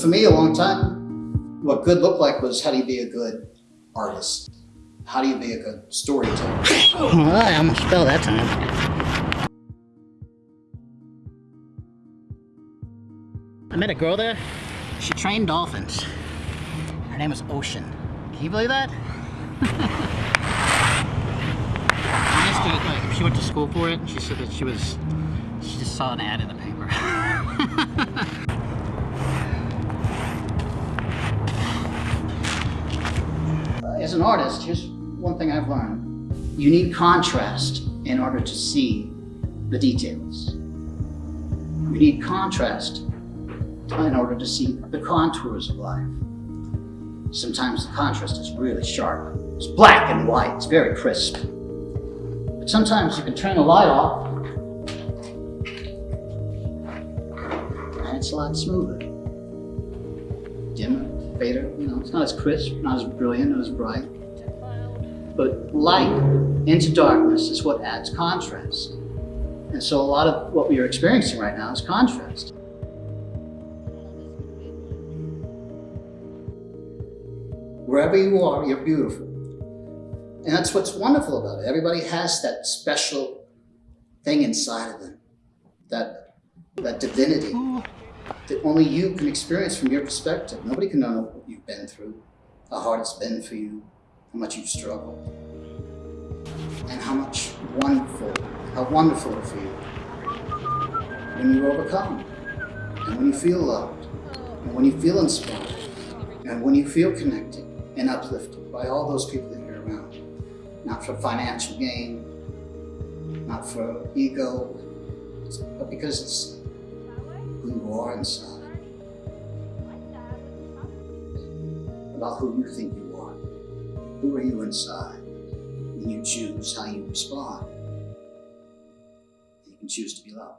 For me, a long time, what good looked like was how do you be a good artist? How do you be a good storyteller? Well, I almost fell that time. I met a girl there. She trained dolphins. Her name was Ocean. Can you believe that? She went to school for it. She said that she was, she just saw an ad in the paper. As an artist, here's one thing I've learned. You need contrast in order to see the details. You need contrast in order to see the contours of life. Sometimes the contrast is really sharp. It's black and white, it's very crisp. But sometimes you can turn the light off and it's a lot smoother. Dimmer, you know, it's not as crisp, not as brilliant, not as bright. But light into darkness is what adds contrast. And so a lot of what we are experiencing right now is contrast. Wherever you are, you're beautiful. And that's what's wonderful about it. Everybody has that special thing inside of them, that, that divinity that only you can experience from your perspective. Nobody can know what you've been through, how hard it's been for you, how much you've struggled, and how much wonderful, how wonderful it feels when you overcome, and when you feel loved, and when you feel inspired, and when you feel connected and uplifted by all those people that you're around. Not for financial gain, not for ego, but because it's inside. About who you think you are. Who are you inside? And you choose how you respond. You can choose to be loved.